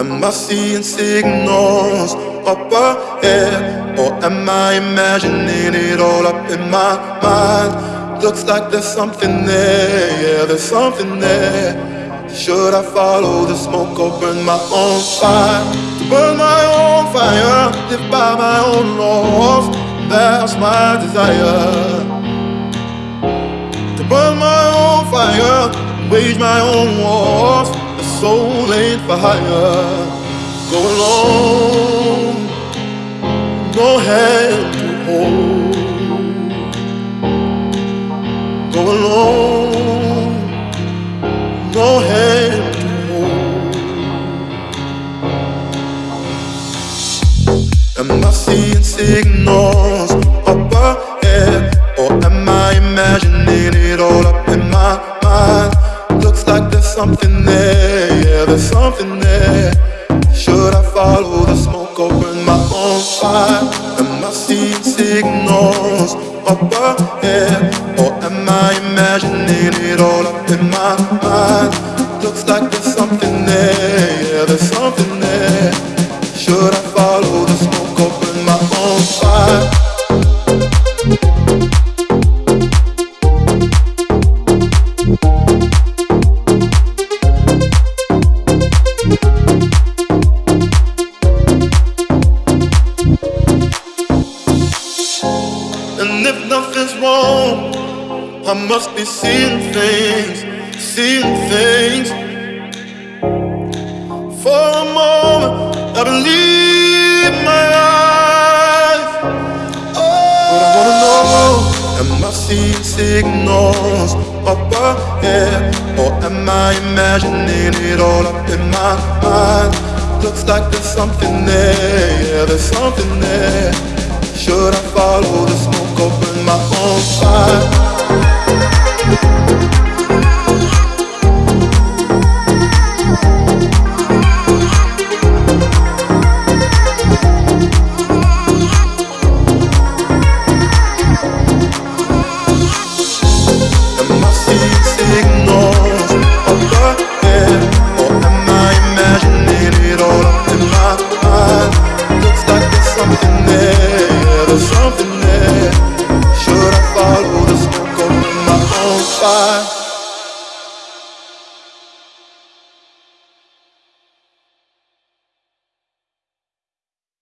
Am I seeing signals up ahead? Or am I imagining it all up in my mind? Looks like there's something there, yeah, there's something there. Should I follow the smoke or burn my own fire? Burn my own fire, live by my own laws. That's my desire. To burn my own fire, wage my own wars soul ain't for hire. Go alone, no hand to hold. Go alone, no hand to hold. Am I seeing signals up ahead, or am I imagining it all something there there's something there. Should I follow the smoke or burn my own fire? Am I seeing signals up ahead? Or am I imagining it all up in my mind? Looks like there's something there, yeah, there's something there. Should I I must be seeing things, seeing things. For a moment, I believe my eyes. Oh. But I wanna know, am I seeing signals up ahead? Or am I imagining it all up in my mind? Looks like there's something there, yeah, there's something there. Should I follow the smoke,